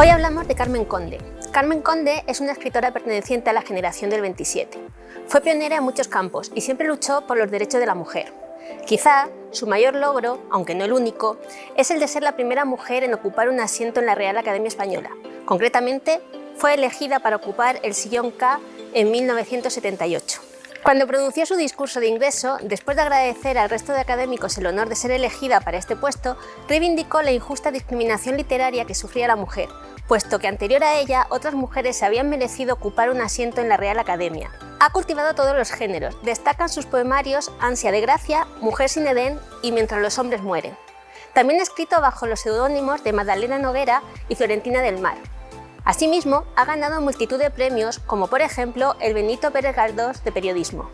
Hoy hablamos de Carmen Conde. Carmen Conde es una escritora perteneciente a la generación del 27. Fue pionera en muchos campos y siempre luchó por los derechos de la mujer. Quizá su mayor logro, aunque no el único, es el de ser la primera mujer en ocupar un asiento en la Real Academia Española. Concretamente, fue elegida para ocupar el sillón K en 1978. Cuando pronunció su discurso de ingreso, después de agradecer al resto de académicos el honor de ser elegida para este puesto, reivindicó la injusta discriminación literaria que sufría la mujer, puesto que anterior a ella otras mujeres se habían merecido ocupar un asiento en la Real Academia. Ha cultivado todos los géneros, destacan sus poemarios Ansia de Gracia, Mujer sin Edén y Mientras los hombres mueren. También ha escrito bajo los seudónimos de Magdalena Noguera y Florentina del Mar. Asimismo, ha ganado multitud de premios, como por ejemplo el Benito Pérez Galdós de Periodismo.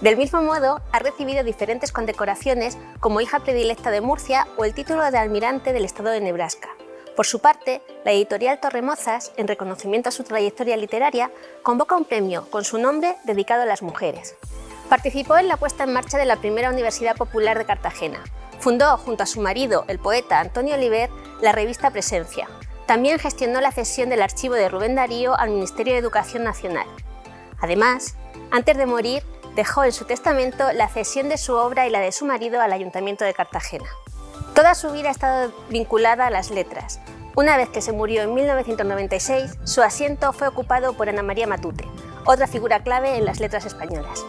Del mismo modo, ha recibido diferentes condecoraciones como hija predilecta de Murcia o el título de almirante del estado de Nebraska. Por su parte, la editorial Torremozas, en reconocimiento a su trayectoria literaria, convoca un premio con su nombre dedicado a las mujeres. Participó en la puesta en marcha de la primera Universidad Popular de Cartagena. Fundó, junto a su marido, el poeta Antonio Oliver, la revista Presencia, también gestionó la cesión del archivo de Rubén Darío al Ministerio de Educación Nacional. Además, antes de morir, dejó en su testamento la cesión de su obra y la de su marido al Ayuntamiento de Cartagena. Toda su vida ha estado vinculada a las letras. Una vez que se murió en 1996, su asiento fue ocupado por Ana María Matute, otra figura clave en las letras españolas.